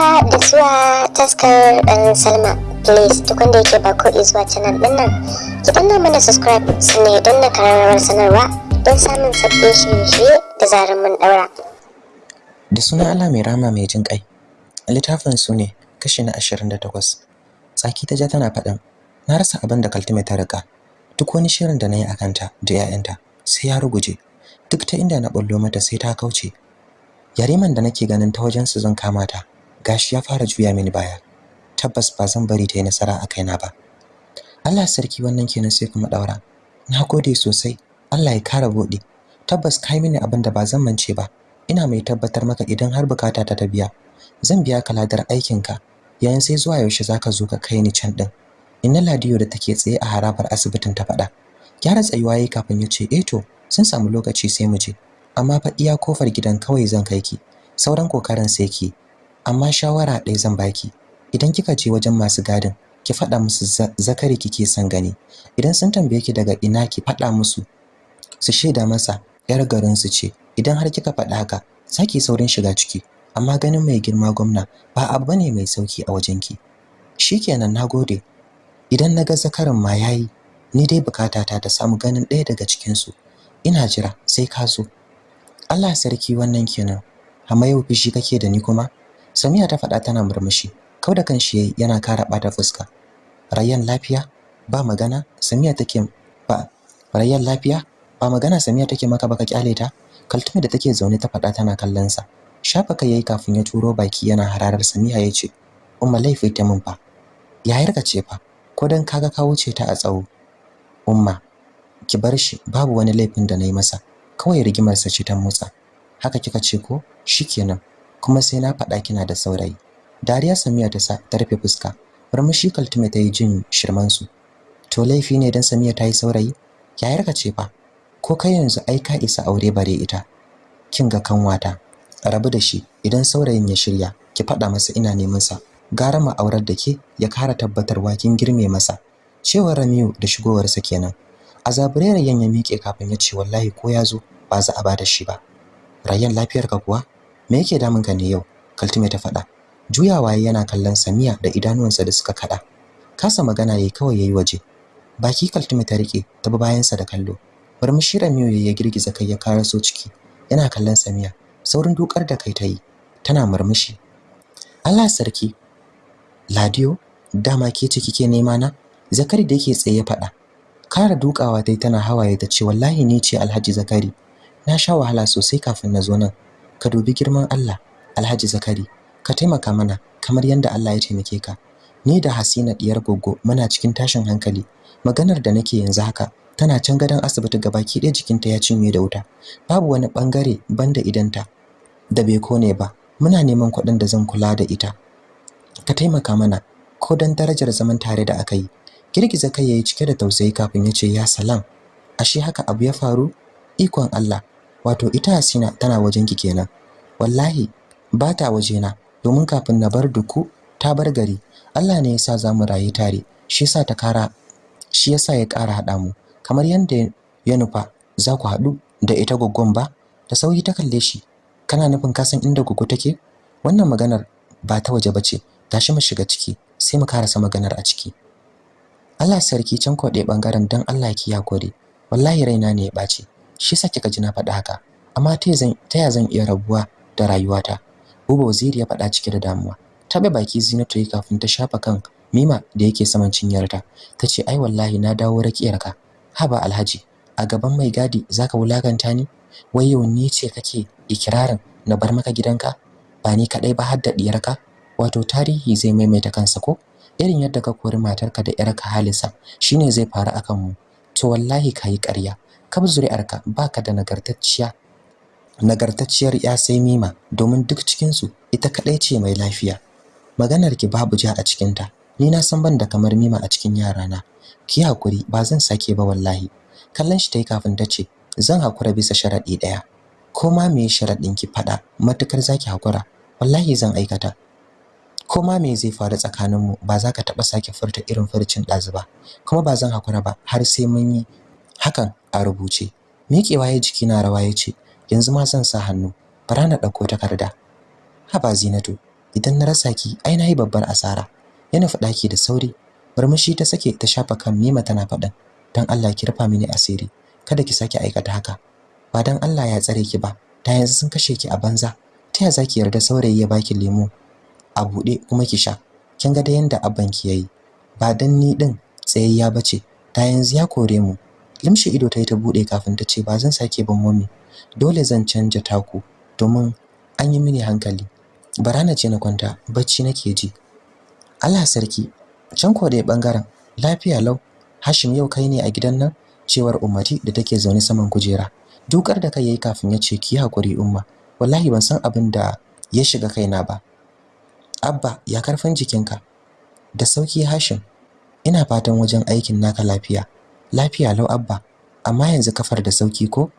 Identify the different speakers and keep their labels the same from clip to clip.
Speaker 1: haka da zuwa taskar ɗan salma. Please duk wanda yake ba ko zuwa canal ɗin nan ki danna mana subscribe sannan don na kararrawar sanarwa don samun sabbin shirye-shirye da zarar mun ɗaura.
Speaker 2: Da suna Allah mai rama mai jin ƙai littafin su ne kashi na 28 tsaki ta ja tana faɗin na rasa abin da kaltume ta riƙa duk wani shirin da na yi a kanta da 'ya'yanta sai ya ruguje duk ta inda na bullo mata sai ta kauce. Yariman da nake ganin ta wajen su zan kama ta gashi ya fara juya mini baya. Tabbas ba zan bari ta yi nasara a kaina ba. Allah sarki wannan kenan sai kuma daura na gode sosai. Allah ya kara buɗe tabbas kai mini abin da ba zan mance ba. Ina mai tabbatar maka idan har buƙata ta biya zan biya ka ladar aikinka. Yayin sai zuwa yaushe zaka zo ka kai ni can din inna ladiyo da take tsaye a harabar asibitin ta faɗa. Gyara tsayuwa yayi kafin ya ce eh to sun samu lokaci sai mu je. Amma fa iya ƙofar gidan kawai zan kai ki. Sauran ƙoƙarin sai ki amma shawara ɗaya zan baki. Idan kika je wajen masu gadin ki faɗa musu zakari kike son gani. Idan sun tambaye ki daga ina ki faɗa musu. Su shaida masa yar garin su ce. Idan har kika faɗa haka saki saurin shiga ciki. Amma ganin mai girma gwamna ba abu ba ne mai sauƙi a wajenki. Shikenan nagode idan na ga zakarin ma yayi ni dai bukatata ta samu ganin ɗaya daga cikin su ina jira sai ka zo. Allah sarki wannan kenan. Amma yau fishi kake da ni kuma? Samiya ta faɗa tana murmushi kau da kanshi yayi yana kara bata fuska. Rayyan lafiya? Ba magana? Samiya take ba Rayyan lafiya? Ba magana Samiya take maka baka ƙyale ta? Kaltume da take zaune ta faɗa tana kallon sa shafa kai yayi kafin ya turo baki yana hararar Samiya ya ce umma laifi ta mun fa. Yayar ka ce fa? Ko dan kaga ka wuce ta a tsawo. Umma ki bar shi. Babu wani laifin da na yi masa. Kawai rigimar sa ce ta motsa. Haka kika ce ko? Shikenan. Kuma sai na faɗa kina da saurayi. Dariya samiya ta sa ta rufe fuska. Murmushi kaltume ta yi jin shirman su to laifi ne dan samiya ta yi saurayi? Yayar ka ce fa? Ko kai yanzu ai ka isa aure bare ita? Kin ga kanwata. Rabu da shi idan saurayin ya shirya ki faɗa masa ina neman sa. Gara ma aurar da ke ya kara tabbatarwa kin girme masa. Cewar Ramiyu da shigowarsa kenan. A yan ya miƙe kafin ya ce wallahi ko ya zo ba za a ba da shi ba. Rayyan lafiyarka kuwa? Me yake damun ka ne yau? Kaltume ta faɗa. Juyawa yana kallon samiya da idanuwansa da suka kada kasa magana yayi kawai yayi waje. Baki kaltume ta riƙe ta bayansa da kallo. Murmushi Ramiyu ya girgiza kai ya karaso ciki. Yana kallon samiya. Saurin dukar da kai ta yi. Tana murmushi. Allah sarki. Ladiyo dama ke ce kike nema na? Zakari da yake tsaye faɗa. Kara dukawa dai tana hawaye ta ce wallahi ni ce Alhaji Zakari. Na sha wahala sosai kafin na zo nan. Ka dubi girman Allah Alhaji Zakari. Ka taimaka mana kamar yanda Allah ya taimake ka. Ni da Hasina diyar goggo muna cikin tashin hankali. Maganar da nake yanzu haka tana can gadon asibiti gabaki ɗaya jikinta ya cinye da wuta. Babu wani ɓangare banda idanta da bai ƙone ba. Muna neman kuɗin da zan kula da ita. Ka taimaka mana ko dan darajar zaman tare da aka yi. Girgiza kai yayi cike da tausayi kafin ya ce ya salam ashe haka abu ya faru? Ikon Allah wato ita Hasina tana wajen ki kenan. Wallahi ba ta wajena. Domin kafin na bar duku ta bar gari. Allah ne yasa za mu rayu tare. Shi yasa ta kara shi yasa ya kara hada mu. Kamar yanda ya nufa za ku haɗu da ita goggon ba? Da sauyi ta kalle shi. Kana nufin ka san inda goggo take? Wannan maganar ba ta waje bace tashi mu shiga ciki sai mu karasa maganar a ciki. Allah sarki can kwaɗe ɓangaren don Allah ki ya gode wallahi raina ne ya ɓaci shi sa kika ji na faɗa haka. Amma ta ya zan iya rabuwa da rayuwata? Buba Waziri ya faɗa cike da damuwa. Taɓa baki Zinatu yi kafin ta shafa kan Mima da yake saman cinyarta. Ta ce ai wallahi na dawo rakiyarka. Haba Alhaji a gaban mai gadi zaka wulaƙanta ni? Wai yau ni ce kake ikirarin na bar maka gidanka? Ba ni kadai ba har da diyarka wato tarihi zai maimaita kansa ko? Irin yadda ka kori matarka da yarka Halisa shine zai faru akan mu to wallahi kai ƙarya. Kab zuri'arka baka da nagartacciya. Nagartacciyar ya sai Mima domin duk cikin su ita kadai ce mai lafiya. Maganar ki babu ja a cikin ta ni na san ban da kamar Mima a cikin yarana. Ki haƙuri ba zan sake ba wallahi. Kallon shi tayi kafin ta ce zan hakura bisa sharadi ɗaya ko ma me sharadin ki fada matuƙar zaki hakura wallahi zan aikata. Ko ma me zai faru tsakaninmu ba za ka taɓa sake furta irin furcin ɗazu ba. Kuma ba zan hakura ba har sai mun yi hakan a rubuce. Miƙewa ya jiki na rawa ya ce yanzu ma zan sa hannu. Bara na ɗauko takarda. Haba zinatu idan na rasa ki ai na yi babbar asara. Yana faɗa ki da sauri. Murmushi ta sake ta shafa kan Mima tana faɗin dan Allah ki rufa mini asiri. Kada ki sake aikata haka. Ba dan Allah ya tsare ki ba. Ta yanzu sun kashe ki a banza. Ta ya zaki yarda saurayi ya baki lemo a buɗe kuma ki sha? Kin ga da yanda abban ki yayi ba dan ni din tsayayya bace ta yanzu ya kore mu. Limshi ido ta yi ta buɗe kafin ta ce ba zan sake ban mummy dole zan canja taku domin an yi mini hankali. Bara na ce na kwanta bacci nake ji. Allah sarki can ko dai ɓangaren lafiya lau. Hashim yau kai ne a gidan nan? Cewar Ummati da take zaune saman kujera. Dukar da kai yayi kafin ya ce ki haƙuri umma. Wallahi ban san abin da ya shiga kaina ba. Abba ya ƙarfin jikinka? Da sauƙi Hashim. Ina fatan wajen aikin naka lafiya. Lafiya lau abba. Amma yanzu kafar da sauƙi ko?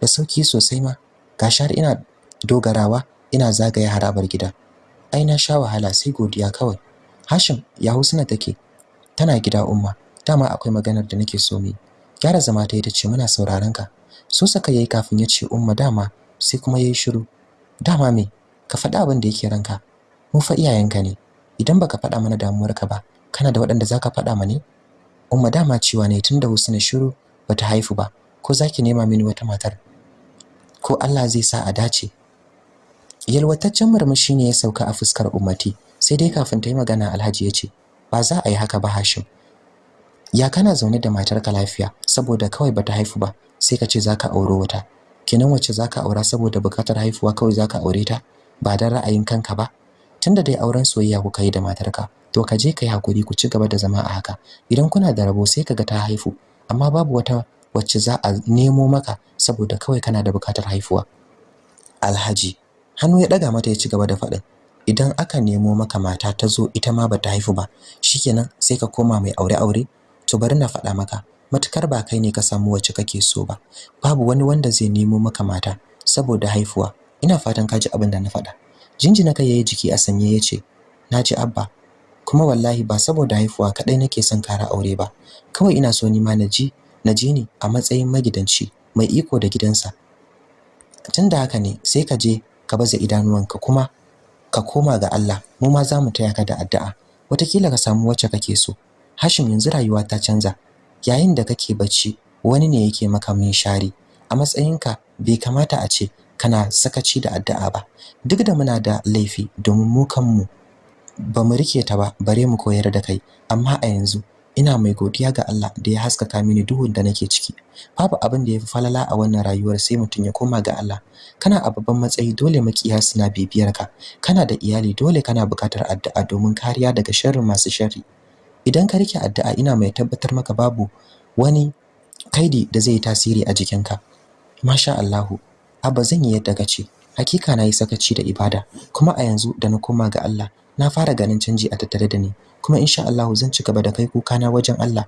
Speaker 2: Da sauƙi sosai ma. Gashi har ina dogarawa ina zagaye harabar gida. Ai na sha wahala sai godiya kawai. Hashim ya husna take. Tana gida umma. Dama akwai maganar da nake so mu gyara zama ta ita ce muna sauraron ka. So saka yayi kafin ya ce umma dama. Sai kuma yayi shiru. Dama me? Ka faɗi abin da yake ranka. Mu fa iyayenka ne. Idan baka faɗa mana damuwarka ba kana da waɗanda zaka faɗa mana umma dama cewa ne tunda Husna shiru bata haifu ba ko zaki nema mini wata matar? Ko Allah zai sa a dace? Yalwataccen murmushi ne ya sauka a fuskar ummati sai dai kafin ta yi magana Alhaji ya ce ba za a yi haka ba Hashim. Ya kana zaune da matarka lafiya saboda kawai bata haifu ba sai ka ce zaka auro wata. Kenan wacce zaka aura saboda buƙatar haifuwa kawai zaka aure ta? Ba dan ra'ayin kanka ba? Tunda dai auren soyayya kuka yi da matarka to ka je kai haƙuri ku ci gaba da zama a haka. Idan kuna da rabo sai kaga ta haifu amma babu wata wacce za a nemo maka saboda kawai kana da buƙatar haifuwa. Alhaji hannu ya daga mata ya ci gaba da faɗin idan aka nemo maka mata ta zo ita ma bata haifu ba shikenan sai ka koma mai aure aure to bari na faɗa maka matuƙar ba kai ne ka samu wacce kake so ba. Babu wani wanda zai nemo maka mata saboda haifuwa. Ina fatan ka ji abin da na faɗa. Jinjina kai yayi jiki a sanye ya ce na ji abba kuma wallahi ba saboda haifuwa kadai nake son kara aure ba. Kawai ina so ni ma na ji na ji ni a matsayin magidanci mai iko da gidansa. Tunda haka ne sai ka je ka baza idanuwanka kuma ka koma ga Allah. Mu ma za mu taya ka da addu'a. Watakila ka samu wacce kake so. Hashim yanzu rayuwa ta canza. Yayin da kake bacci wani ne yake maka min shari a matsayinka bai kamata a ce kana sakaci da addu'a ba. Duk da muna da laifi domin mu kanmu ba mu riƙe ta ba bare mu koyar da kai. Amma a yanzu ina mai godiya ga Allah da ya haskaka mini duhun da nake ciki. Babu abin da yafi falala a wannan rayuwar sai mutum ya koma ga Allah. Kana a babban matsayi dole makiya suna bibiyar ka. Kana da iyali dole kana buƙatar addu'a domin kariya daga sharrin masu sharri. Idan ka riƙe addu'a ina mai tabbatar maka babu wani kaidi da zai tasiri a jikinka. Masha Allahu abba zan yi yadda kace hakika na yi sakaci da ibada. Kuma a yanzu da na koma ga Allah na fara ganin canji a tattare da ni kuma insha Allah zan ci gaba da kai kuka na wajen Allah.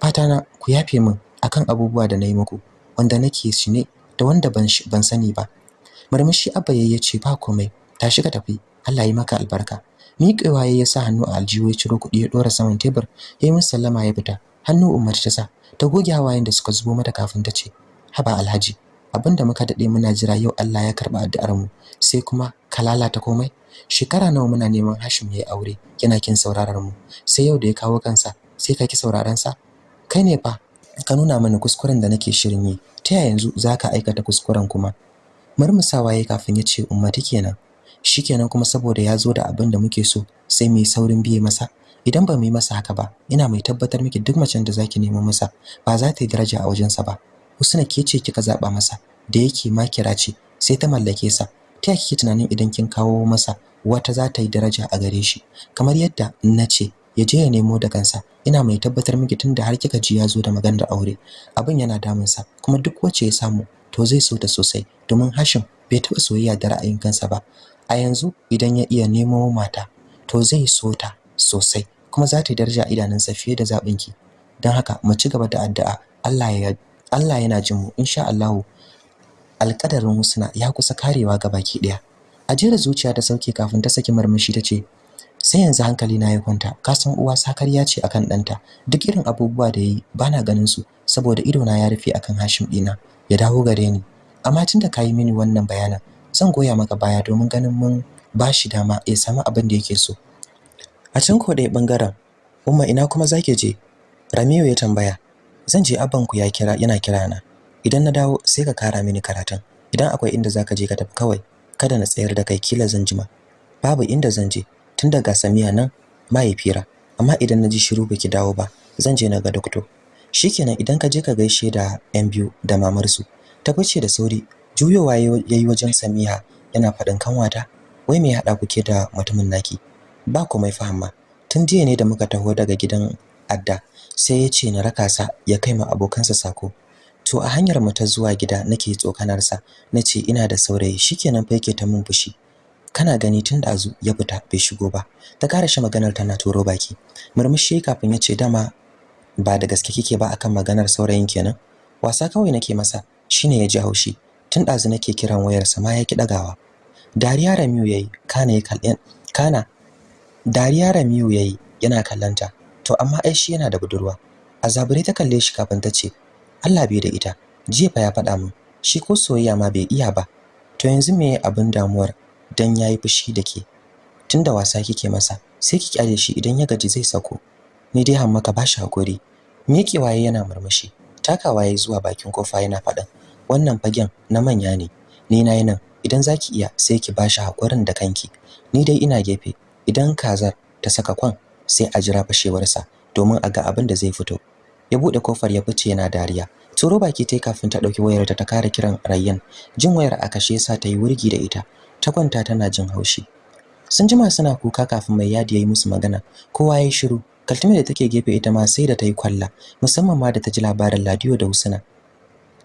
Speaker 2: Fata na ku yafe min akan abubuwa da na yi muku wanda nake shi ne da wanda ban ban sani ba. Murmushi abba yayi ce ba komai tashi ka tafi. Allah yi maka albarka. Miƙewa yayi sa hannu a aljihu ya ciro kuɗi ya dora saman tebur yayi min sallama ya fita. Hannu Umar ta sa ta goge hawayen da suka zubo mata kafin ta ce haba alhaji abin da muka daɗe muna jira yau Allah ya karɓa addu'ar mu sai kuma ka lalata komai? Shekara nawa muna neman Hashim yayi aure yana kin sauraron mu. Sai yau da ya kawo kansa sai ka ki sauraron sa? Kai ne fa ka nuna mana kuskuren da nake shirin yi. Ta yaya yanzu zaka aikata kuskuren kuma? Murmusawa yayi kafin ya ce ummati kenan shikenan kuma saboda ya zo da abin da muke so sai mu yi saurin biye masa. Idan ba mu yi masa haka ba ina mai tabbatar miki duk macen da zaki nemo masa ba za ta yi daraja a wajensa ba. Husna ke ce kika zaba masa? Da yake makira ce sai ta mallake sa. Ta kike tunanin idan kin kawo masa wata za ta yi daraja a gare shi? Kamar yadda na ce ya je ya nemo da kansa. Ina mai tabbatar miki tunda har kika ji ya zo da maganar aure. Abin yana damunsa kuma duk wacce ya samu to zai so ta sosai domin Hashim bai taɓa soyayya da ra'ayin kansa ba. A yanzu idan ya iya nemo mata to zai so ta sosai kuma za ta yi daraja a idanunsa fiye da zaɓinki. Don haka mu ci gaba da addu'a. Allah ya Allah yana jin mu insha Allah alƙadarin Husna ya kusa karewa ga baki ɗaya. A jera zuciya ta sauke kafin ta saki marmashi ta ce sai yanzu hankali na ya kwanta. Ka san uwa sakarya ce akan ɗanta. Duk irin abubuwa da yayi bana ganin su saboda ido na ya rufe akan Hashim ɗina. Ya dawo gare ni. Amma tunda kayi mini wannan bayanan zan goya maka baya domin ganin mun ba shi dama ya samu abin da yake so. A can ko ɓangaren umma ina kuma zake je? Ramiyu ya tambaya. Zan je abanku ya kira yana kira na. Idan na dawo sai ka kara mini karatun. Idan akwai inda zaka je ka tafi kawai kada na tsayar da kai kila zan jima. Babu inda zan je tun daga Samiya nan mahaifira amma idan na ji shiru baki dawo ba zan je na ga doctor shikenan idan ka je ka gaishe da yan biyu da mamarsu ta fice da sauri juyowa yayi wajen Samiha yana faɗin kanwata wai me haɗa kuke da mutumin naki? Ba komai fahimma tun jiya ne da muka taho daga gidan adda sai ya ce na raka sa ya kai ma abokansa sako. To a hanyar mu ta zuwa gida nake tsokanar sa. Nace ina da saurayi shikenan fa yake ta mun fushi. Kana gani tun da azu ya fita bai shigo ba. Ta kare shi maganar tana turo baki. Murmushi kafin ya ce dama ba da gaske kike ba akan maganar saurayin kenan? Wasa kawai nake masa shine ya ji haushi. Tun ɗazu nake kiran wayarsa ma ya ki ɗagawa. Dariya Ramiyu yayi kana ya kallon kana dariya Ramiyu yayi yana kallanta to amma ai shi yana da budurwa. Azabure ta kalle shi kafin ta ce Allah bai da ita. Jiya fa ya faɗa min shi ko soyayya ma bai iya ba. To yanzu me abin damuwar dan yayi fushi da ke? Tunda wasa kike masa sai ki ƙyale shi idan ya gaji zai sako. Ni dai hamma ka bashi haƙuri miƙe waye yana murmushi takawa yayi zuwa bakin ƙofa yana faɗin wannan fagen na manya ne. Ni na yi nan idan zaki iya sai ki bashi hakurin da kanki. Ni dai ina gefe idan kazar ta saka kwan sai a jira fashewarsa domin a ga abin da zai fito. Ya buɗe ƙofar ya fice yana dariya. Tsoro baki tai kafin ta ɗauki wayar ta ta kare kiran Rayyan. Jin wayar a kashe yasa ta yi wurgi da ita. Ta kwanta tana jin haushi. Sun jima suna kuka kafin mai yadi yayi musu magana. Kowa yayi shiru. Kaltume da take gefe ita ma sai da ta yi kwalla musamman ma da ta ji labarin Ladiyo da Husna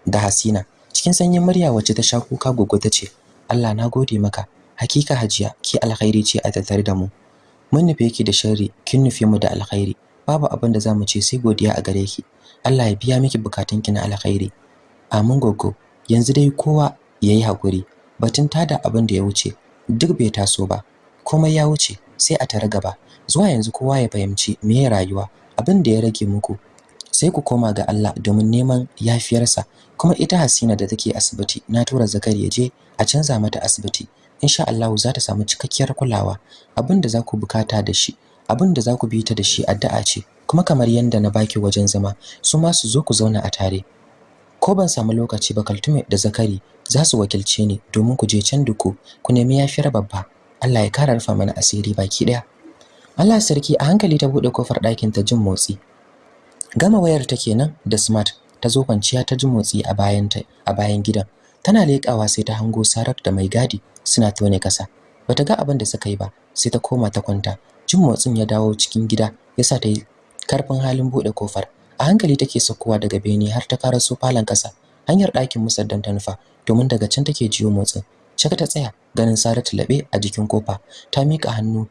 Speaker 2: da Hasina. Cikin sanyin murya wacce ta sha kuka gogo ta ce Allah na gode maka. Hakika hajiya ki alkhairi ce a tattare da mu. Mun nufe ki da sharri kin nufe mu da alkhairi. Babu abin da za mu ce sai godiya a gare ki. Allah ya biya miki bukatunki na alkhairi. Amin gogo yanzu dai kowa yayi haƙuri. Batun tada abin da ya wuce duk bai taso ba. Komai ya wuce sai a tare gaba. Zuwa yanzu kowa ya fahimci meye rayuwa. Abin da ya rage muku sai ku koma ga Allah domin neman yafiyarsa. Kuma ita Hasina da take asibiti na tura Zakari ya je a canza mata asibiti. Insha Allah za ta samu cikakkiyar kulawa. Abin da za ku buƙata da shi abin da za ku bi ta da shi addu'a ce kuma kamar yanda na baki wajen zama su ma su zo ku zauna a tare. Ko ban samu lokaci ba Kaltume da Zakari za su wakilce ni domin ku je can duku ku nemi yafiyar babba. Allah ya kara rufa mana asiri baki ɗaya Allah sarki a hankali ta buɗe ƙofar ɗakin ta jin motsi. Gama wayar ta kenan da smart ta zo kwanciya ta ji motsi a bayan ta a bayan gidan. Tana leƙawa sai ta hango Sarat da mai gadi suna tone kasa bata ga abin da suka yi ba sai ta koma ta kwanta. Jin motsin ya dawo cikin gida yasa ta yi ƙarfin halin buɗe ƙofar. A hankali take saukowa daga bene har ta karaso falon kasa hanyar ɗakin musaddan ta nufa domin daga can take jiyo motsin. Shaka ta tsaya ganin Saratu laɓe a jikin ƙofa. Ta mika hannu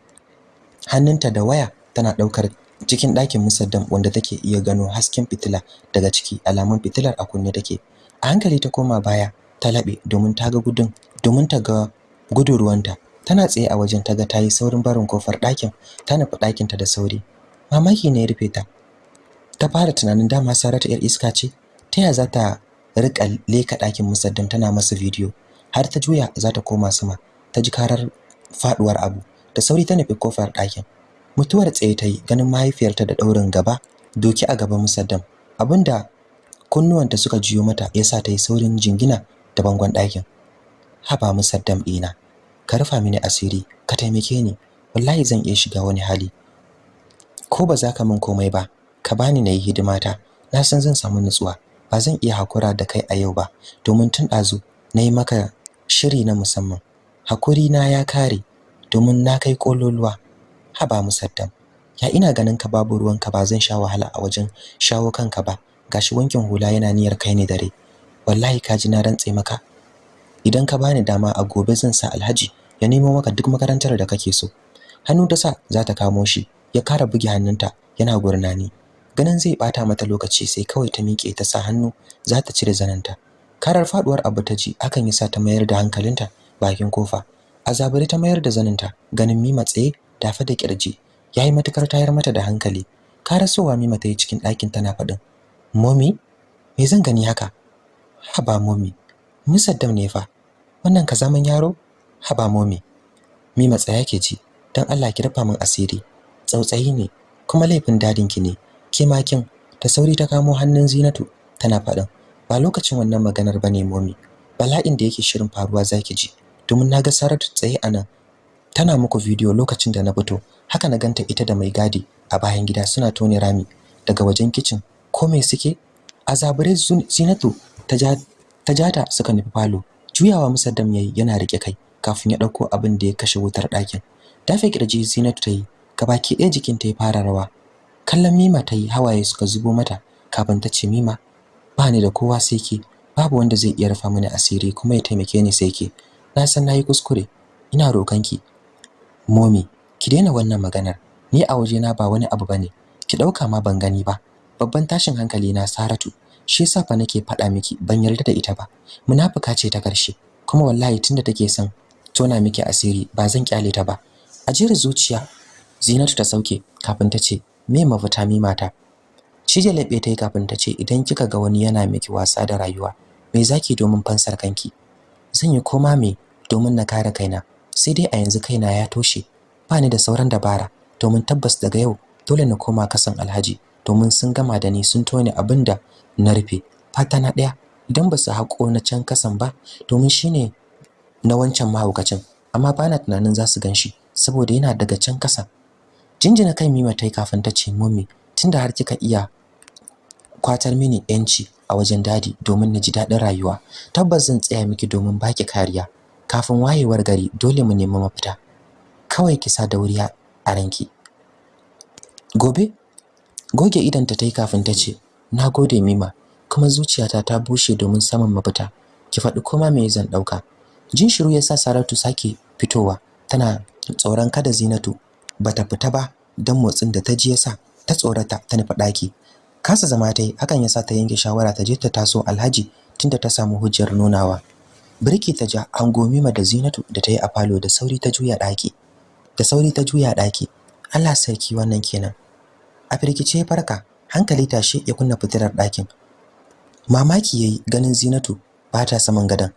Speaker 2: hannunta da waya tana ɗaukar cikin ɗakin musaddam wanda take iya gano hasken fitila daga ciki alamun fitilar a kunne take. A hankali ta koma baya ta laɓe domin ta ga gudun domin ta ga gudun ruwanta. Tana tsaye a wajen ta ga tayi saurin barin ƙofar ɗakin ta nufi ɗakinta da sauri. Mamaki ne ya rufe ta. Ta fara tunanin dama Saratu yar iska ce ta ya za ta riƙa leka ɗakin musaddam tana masa bidiyo? Har ta juya za ta koma sama ta ji karar faduwar abu. Da sauri ta nufi ƙofar ɗakin. Mutuwar tsaye ta yi ganin mahaifiyarta da ɗaurin gaba doki a gaban musaddam. Abinda kunnuwanta suka jiyo mata yasa ta yi saurin jingina da bangon ɗakin. Haba musaddam ɗina. Ka rufa mini asiri ka taimake ni. Wallahi zan iya shiga wani hali. Ko ba za ka min komai ba ka bani na yi hidimata. Na san zan samu nutsuwa. Ba zan iya hakura da kai a yau ba. Domin tun ɗazu na yi maka shiri na musamman. Hakuri na ya kare domin na kai kololuwa haba musaddam ya ina ganin ka babu ruwanka ba? Zan sha wahala a wajen shawo kanka ba. Gashi wankin hula yana niyyar kai ni dare. Wallahi ka ji na rantse maka. Idan ka bani dama a gobe zan sa Alhaji ya nemo maka duk makarantar da kake so. Hannu ta sa za ta kamo shi ya kara buge hannunta yana gurnani. Ganin zai bata mata lokaci sai kawai ta miƙe ta sa hannu za ta cire zananta karar faduwar abu ta ji hakan yasa ta mayar da hankalinta bakin ƙofa. Azabari ta mayar da zaninta ganin Mima tsaye dafa da ƙirji yayi matuƙar tayar mata da hankali. Karasowa Mima ta yi cikin ɗakin tana faɗin Mommy me zan gani haka? Haba Mommy musaddam ne fa. Wannan ka zaman yaro? Haba Mommy Mima tsaya ke ji dan Allah ki rufa min asiri. Tsautsayi ne kuma laifin daɗin ki ne. Ke makin ta sauri ta kamo hannun Zinatu tana faɗin ba lokacin wannan maganar ba ne momi. Bala'in da yake shirin faruwa zaki ji. Domin na ga Saratu tsaye a nan tana muku bidiyo lokacin da na fito. Haka na ganta ita da mai gadi a bayan gida suna tone rami daga wajen kitchen ko me suke? Azabure Zinatu ta ta jata suka nufi falo. Juyawa musaddam yayi yana riƙe kai kafin ya ɗauko abin da ya kashe wutar ɗakin. Dafe ƙirji Zinatu ta gabaki ɗaya jikinta ya fara rawa. Kallon Mima ta yi hawaye suka zubo mata kafin ta ce Mima ba ni da kowa sai ke. Babu wanda zai iya rufa mini asiri kuma ya taimake ni sai ke. Na san na yi kuskure. Ina roƙonki momi ki daina wannan maganar. Ni a waje na ba wani abu ba ne ki ɗauka ma ban gani ba. Babban tashin hankali na Saratu shi yasa fa nake faɗa miki ban yarda da ita ba. Munafuka ce ta ƙarshe kuma wallahi tunda take son tona miki asiri ba zan ƙyale ta ba. Ajiyar zuciya Zinatu ta sauke kafin ta ce me mafita mi mata? Cije laɓe ta kafin ta ce idan kika ga wani yana miki wasa da rayuwa me zaki domin fansar kanki? Zan yi koma me domin na kare kaina sai dai a yanzu kaina ya toshe ba ni da sauran dabara. Domin tabbas daga yau dole na koma kasan Alhaji domin sun gama da ni sun tone abin da na rufe. Fata na ɗaya idan ba su haƙo na can kasan ba domin shine na wancan mahaukacin. Amma bana tunanin za su gan shi saboda yana daga can kasa. Jinjina kai Mima tai kafin ta ce mummy tunda har kika iya kwatar mini yanci a wajen daɗi domin na ji daɗin rayuwa tabbas zan tsaya miki domin baki kariya. Kafin wayewar gari dole mu nemi mafita. Kawai ki sa dauriya a ranki. Gobe goge idan ta tai kafin ta ce nagode mima kuma zuciyata ta bushe domin samun mafita. Ki faɗi koma me zan ɗauka. Jin shiru yasa Saratu sake fitowa tana tsoron kada Zinatu bata fita ba dan motsin da ta ji yasa ta tsorata ta nufi ɗaki. Kasa zama tai hakan yasa ta yanke shawara ta je ta taso Alhaji tunda ta samu hujjar nunawa. Birki ta ja ango Mima da Zinatu da ta yi a falo da sauri ta juya ɗaki. Da sauri ta juya ɗaki. Allah sarki wannan kenan. A firgice ya farka hankali tashi ya kunna fitilar ɗakin. Mamaki yayi ganin Zinatu ba ta saman gadon.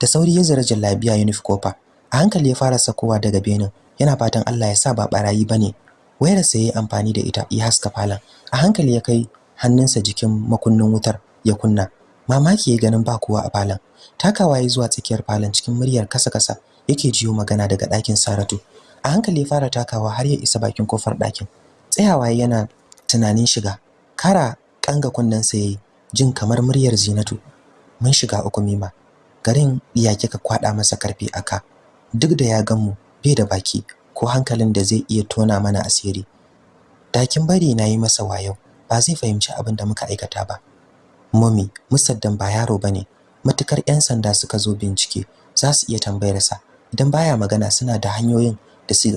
Speaker 2: Da sauri ya zira jallabiya ya nufi ƙofa. A hankali ya fara sakowa daga benin. Yana fatan Allah ya sa ba barayi ba ne wayar sa yayi amfani da ita ya haska falon. A hankali ya kai hannunsa jikin makunnin wutar ya kunna. Mamaki yayi ganin ba kowa a falon. Takawa yayi zuwa tsakiyar falon cikin muryar kasa-kasa yake jiyo magana daga ɗakin Saratu. A hankali ya fara takawa har ya isa bakin ƙofar ɗakin. Tsayawa yana tunanin shiga. Kara kanga kunnensa yayi jin kamar muryar Zinatu mun shiga uku mima. Garin iya kika kwada masa ƙarfi aka duk da ya gan mu bai da baki ko hankalin da zai iya tona mana asiri. Dakin bari na yi masa wayo ba zai fahimci abin da muka aikata ba. Mummy musaddan ba yaro ba ne matuƙar yan sanda suka zo bincike za su iya tambayar sa. Idan baya magana suna da hanyoyin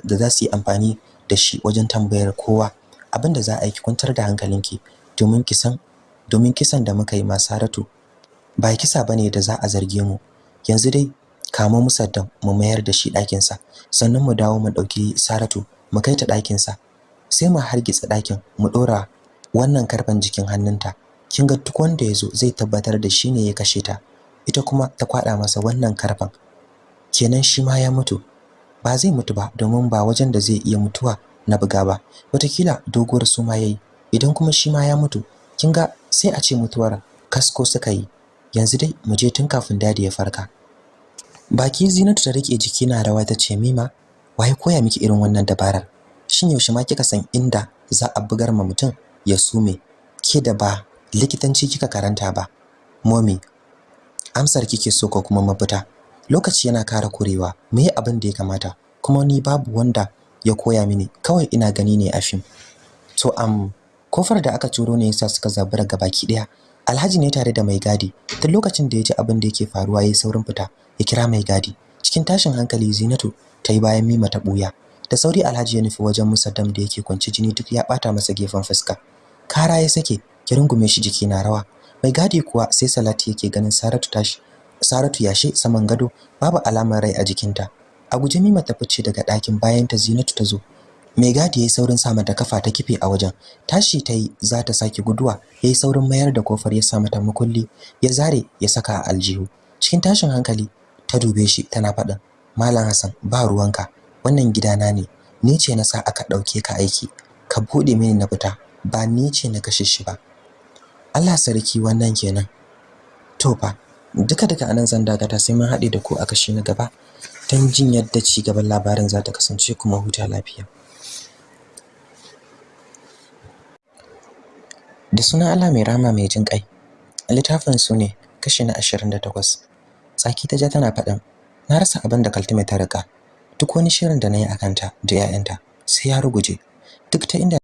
Speaker 2: da za su yi amfani da shi wajen tambayar kowa. Abin da za a yi kwantar da hankalinki domin kisan domin kisan da muka yi Saratu ba kisa ba ne da za a zarge mu. Yanzu dai kamo musaddam mu mayar da shi ɗakin sa sannan mu dawo mu ɗauki Saratu mu kai ta ɗakin sa sai mu hargitsa ɗakin mu ɗora wannan karɓan jikin hannunta. Kin ga duk wanda ya zo zai tabbatar da shi ne ya kashe ta. Ita kuma ta kwada masa wannan karɓan kenan shi ma ya mutu. Ba zai mutu ba domin ba wajen da zai iya mutuwa na buga ba. Watakila doguwar suma yayi. Idan kuma shi ma ya mutu kin ga sai a ce mutuwar kasko suka yi. Yanzu dai mu je tun kafin daɗi ya farka. Baki Zinatu ta riƙe jiki na rawa ta ce Mima waye koya miki irin wannan dabarar? Shin yaushe ma kika san inda za a bugar ma mutum ya sume? Ke da ba likitanci kika karanta ba. Mommy amsar kike so ko kuma mafita? Lokaci yana kara kurewa me abin da ya kamata? Kuma ni babu wanda ya koya mini. Kawai ina gani ne a fim. To am ƙofar da aka turo ne yasa suka zabura baki ɗaya Alhaji ne tare da mai gadi. Tun lokacin da ya ji abin da yake faruwa yayin saurin fita ya kira mai gadi. Cikin tashin hankali Zinatu ta yi bayan Mima ta buya da sauri Alhaji ya nufi wajen Musaddam da yake kwance jini duk ya bata masa gefen fuska. Kara ya sake ki rungume shi jiki na rawa. Mai gadi kuwa sai Salati yake ganin Saratu tashi Saratu yashe saman gado babu alamar rai a jikinta. A guje Mima ta fice daga ɗakin bayan ta Zinatu ta zo. Mai gadi yayi saurin sa mata kafa ta kife a wajen. Tashi ta yi za ta sake guduwa. Yayi saurin mayar da ƙofar ya sa mata makulli ya zare ya saka a aljihu. Cikin tashin hankali ta dube shi tana faɗin malam Hassan ba ruwanka. Wannan gidana ne. Ni ce na sa aka ɗauke ka aiki. Ka buɗe mini na fita. Ba ni ce na kashe shi ba. Allah sarki wannan kenan. To fa duka duka a nan zan dagata sai mun haɗe da ku a kashi na gaba. Don jin yadda ci gaban labarin za ta kasance kuma huta lafiya. Da sunan Allah mai rama mai jin ƙai littafin su ne kashi na 28 tsaki ta ja tana faɗin na rasa abin da Kaltume ta riƙa duk wani shirin da na yi akan ta da 'ya'yanta sai ya ruguje. Duk ta inda